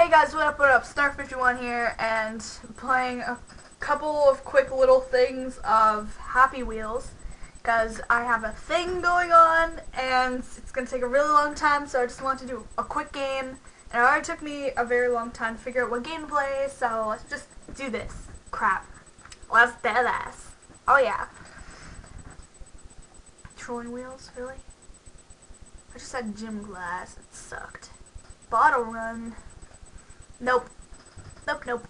Hey guys, what up, what up? Snark51 here, and playing a couple of quick little things of Happy Wheels, because I have a thing going on, and it's going to take a really long time, so I just want to do a quick game, and it already took me a very long time to figure out what game to play, so let's just do this. Crap. Let's do this. Oh yeah. Trolling wheels, really? I just had gym glass, it sucked. Bottle run. Nope. Nope, nope.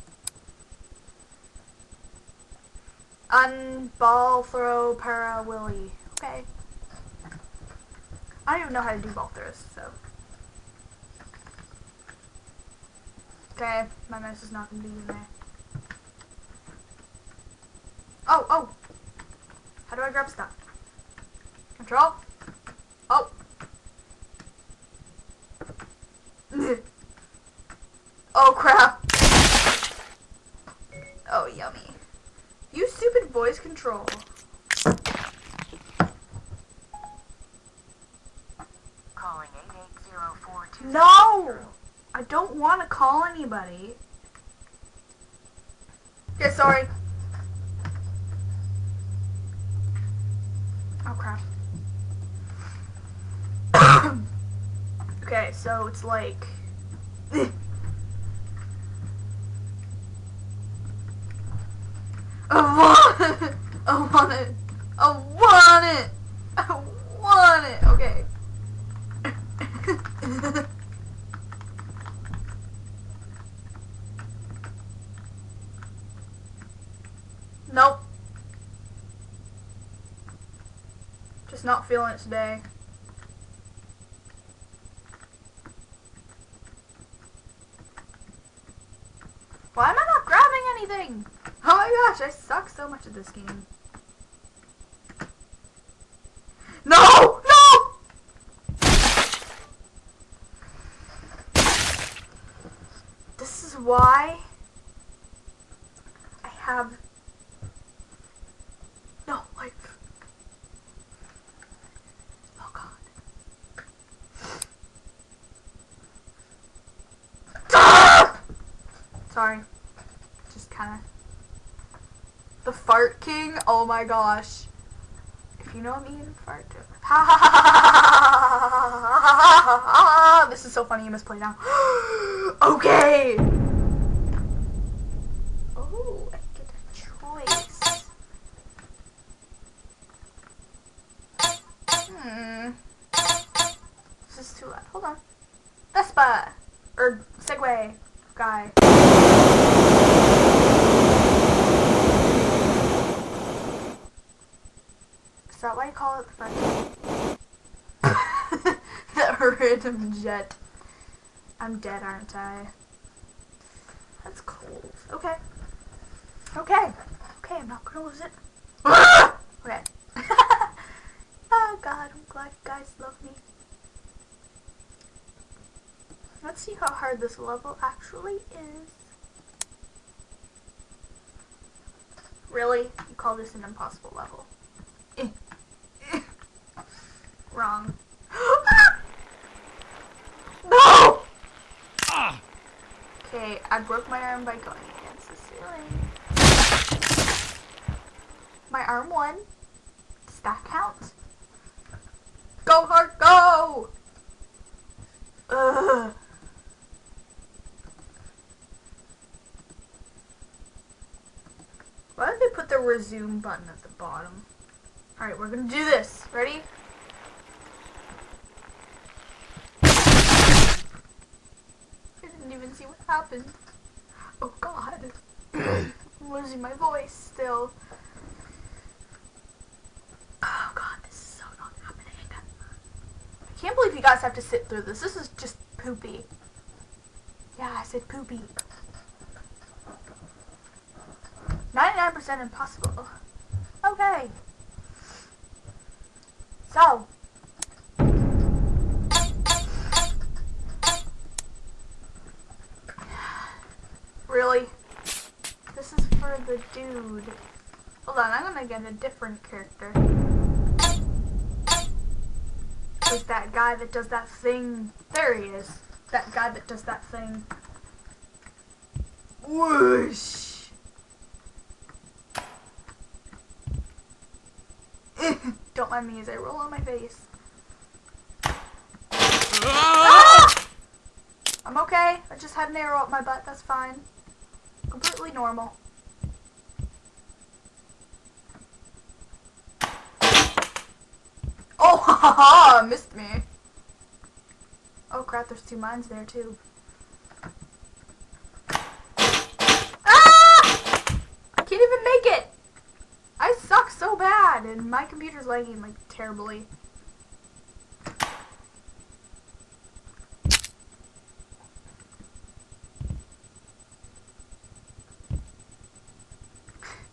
Unball throw para willy. Okay. I don't even know how to do ball throws, so. Okay, my mouse is not gonna be in there. Oh, oh! How do I grab stuff? Control? Oh! Oh crap. Oh yummy. Use stupid voice control. Calling 880420. No! I don't want to call anybody. Okay, sorry. Oh crap. okay, so it's like I want it. I want it. I want it. I want it. Okay. nope. Just not feeling it today. Why am I not grabbing anything? Oh my gosh, I suck so much at this game. No! No! This is why I have no life. Oh god. Sorry. Just kind of the fart king. Oh my gosh. If you know me in fart joke. Ha ha ha ha ha ha This is so funny. You must play now. okay. Oh, Hold on. Vespa. Or Segway guy. Is that why you call it the front? that random jet. I'm dead, aren't I? That's cold. Okay. Okay. Okay, I'm not gonna lose it. okay. oh god, I'm glad you guys love me. Let's see how hard this level actually is. Really? You call this an impossible level? Wrong. no! Ah! Okay, I broke my arm by going against the ceiling. My arm won. Does that count? Go hard, go! Ugh. Why did they put the resume button at the bottom? Alright, we're gonna do this. Ready? I didn't even see what happened. Oh god. I'm losing my voice still. Oh god, this is so not happening. I can't believe you guys have to sit through this. This is just poopy. Yeah, I said poopy. 99% impossible. Okay. So. Really? This is for the dude. Hold on, I'm gonna get a different character. There's that guy that does that thing. There he is. That guy that does that thing. Whoosh. Don't mind me as I roll on my face. Ah! I'm okay. I just had an arrow up my butt. That's fine. Completely normal. Oh, ha ha ha! Missed me. Oh crap, there's two mines there too. Ah! I can't even make it! I suck and my computer's lagging like terribly.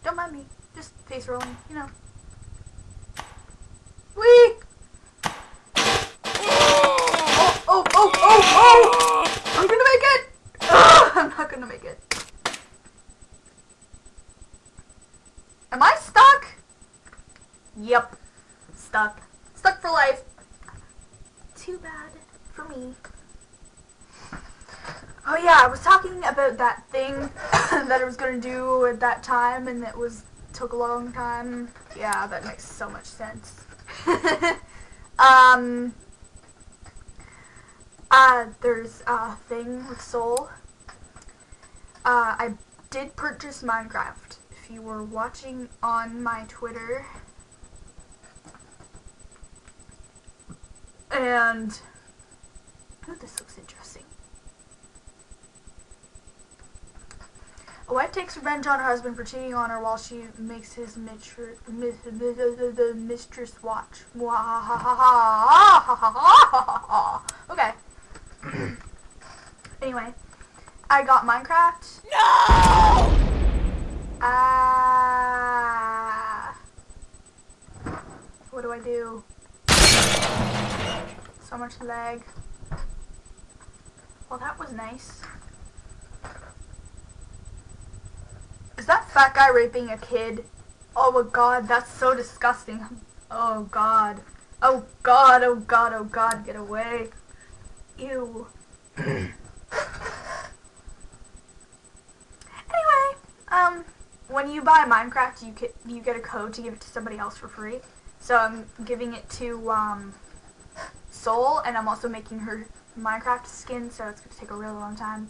Don't mind me, just face rolling, you know. Wee! Oh, oh, oh, oh, oh! I'm gonna make it! Ah, I'm not gonna make it. Am I stuck? Yep. Stuck. Stuck for life. Too bad for me. Oh yeah, I was talking about that thing that I was gonna do at that time and it was took a long time. Yeah, that makes so much sense. um uh there's a thing with Soul. Uh I did purchase Minecraft. If you were watching on my Twitter and oh this looks interesting. A wife takes revenge on her husband for cheating on her while she makes his mistress, mistress watch. Okay. anyway, I got Minecraft. No! Ah. what do I do? So much lag. Well, that was nice. Is that fat guy raping a kid? Oh my god, that's so disgusting. Oh god. Oh god, oh god, oh god, get away. Ew. anyway, um, when you buy Minecraft, you get, you get a code to give it to somebody else for free. So I'm giving it to, um, Soul, and I'm also making her Minecraft skin, so it's going to take a really long time.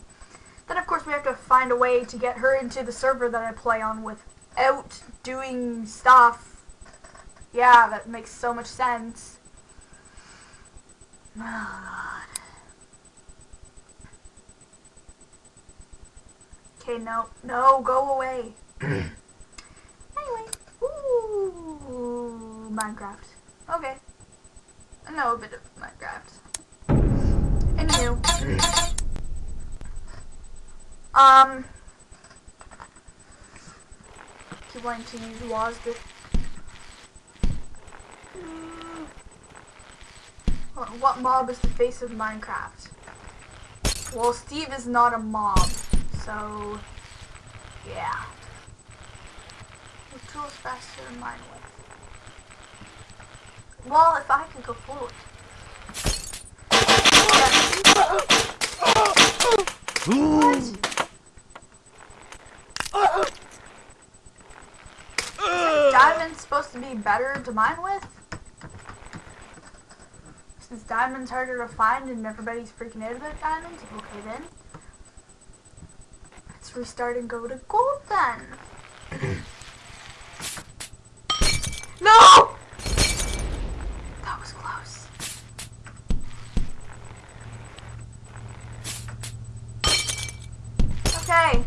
Then, of course, we have to find a way to get her into the server that I play on without doing stuff. Yeah, that makes so much sense. Oh, God. Okay, no. No, go away. anyway. Ooh, Minecraft. Okay. Know a bit of Minecraft. Anywho. Um. Keep wanting to use WASD. What, what mob is the face of Minecraft? Well, Steve is not a mob, so yeah. The tools faster than mine with. Well, if I could go forward. What? Diamond's supposed to be better to mine with? Since diamond's harder to find and everybody's freaking out about diamonds? Okay then. Let's restart and go to gold then. no! That was close. Okay.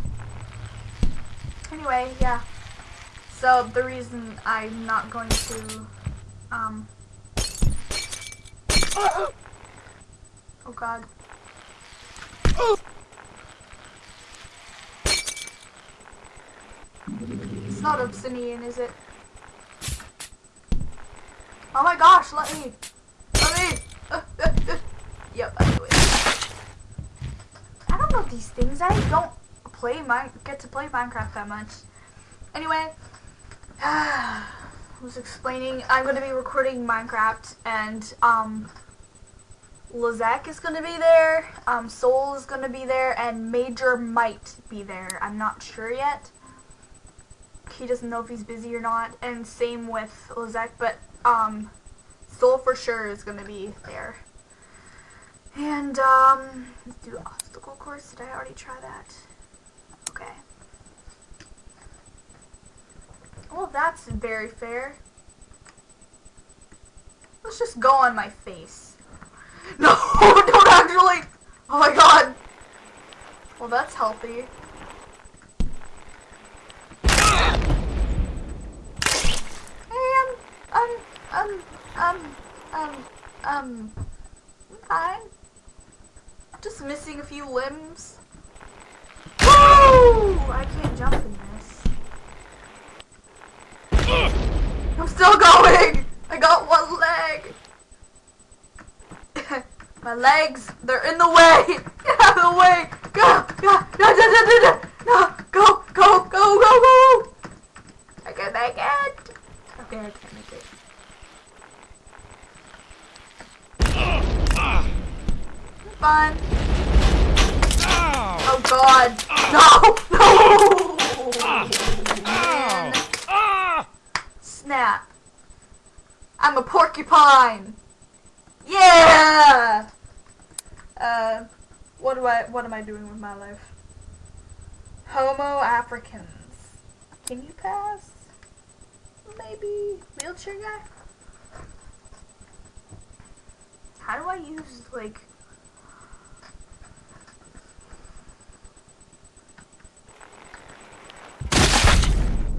Anyway, yeah. So the reason I'm not going to, um, oh god. It's not obsidian, is it? Oh my gosh, let me, let me, yep, I do it. I don't know these things, I don't play my, get to play Minecraft that much. Anyway, I was explaining I'm going to be recording Minecraft and um is gonna be there, um, Soul is gonna be there, and Major might be there. I'm not sure yet. He doesn't know if he's busy or not, and same with Lazak, but um, Soul for sure is gonna be there. And um, do obstacle course. Did I already try that? Okay. Well, that's very fair. Let's just go on my face. No, don't actually. Oh my god. Well, that's healthy. Hey, um, um, um, um, um, um, I'm fine. Just missing a few limbs. Woo! I can't jump in this. I'm still going! I got one leg! My legs, they're in the way! Get out of the way! Go! Go! No, no, no, no, no! Go! Go! Go! Go! Go! I can make it! Okay, I can't make it. Fun. Oh god! No! No! Man. Snap. I'm a porcupine. Yeah. Uh, what do I? What am I doing with my life? Homo Africans. Can you pass? Maybe wheelchair guy. How do I use like?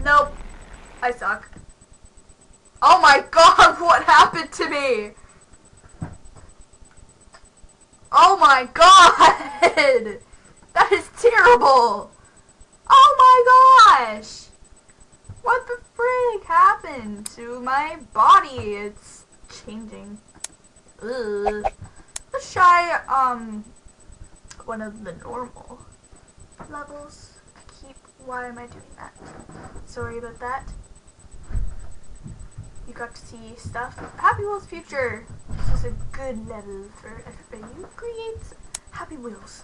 Nope. I suck. Oh my god, what happened to me? Oh my god! That is terrible! Oh my gosh! What the frick happened to my body? It's changing. Ugh. Let's try, um, one of the normal levels. I Keep, why am I doing that? Sorry about that you got to see stuff. Happy Wheels Future. This is a good level for everybody who creates Happy Wheels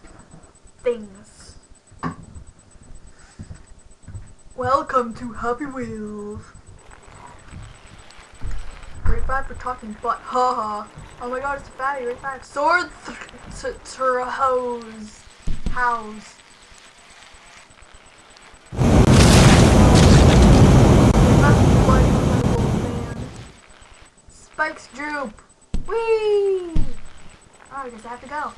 things. Welcome to Happy Wheels. Grade 5 for talking butt. Haha. Oh my god, it's a fatty. Grade 5. Sword to hose. House. Spikes droop. Whee! Oh, I guess I have to go.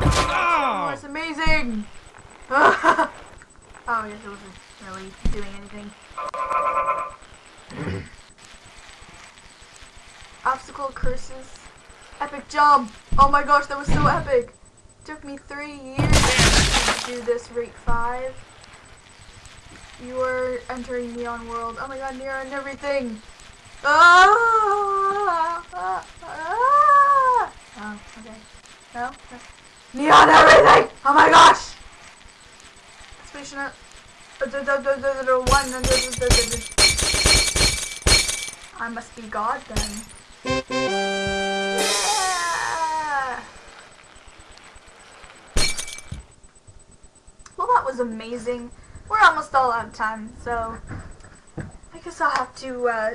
oh, that's amazing! oh, I guess it wasn't really doing anything. Obstacle curses. Epic jump! Oh my gosh, that was so epic! took me three years to do this rate 5. You are entering Neon World. Oh my god, Neon and everything! Ah! ah, ah. Oh, okay. No? Neon everything! Oh my gosh! One. I must be God then. Yeah! Well, that was amazing we're almost all out of time, so I guess I'll have to uh,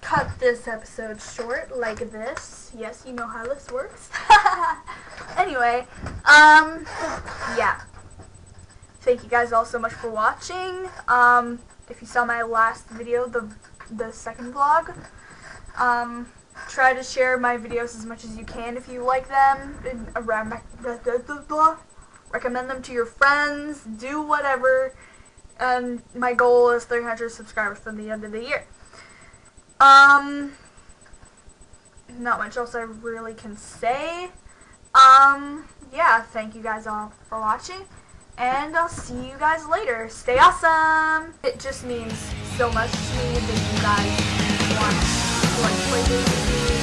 cut this episode short like this. Yes, you know how this works. anyway, um, yeah. Thank you guys all so much for watching. Um, if you saw my last video, the the second vlog, um, try to share my videos as much as you can if you like them. Around recommend them to your friends. Do whatever and my goal is 300 subscribers from the end of the year. Um, not much else I really can say. Um, yeah, thank you guys all for watching, and I'll see you guys later. Stay awesome! It just means so much to me that you guys want to play with me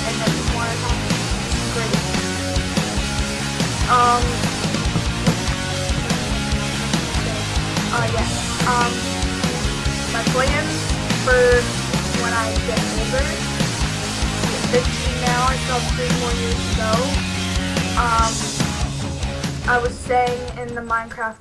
and then just want to talk. Great. Um. Uh, yeah. Um, my plans for when I get older, 15 now, myself three more years ago. Um, I was staying in the Minecraft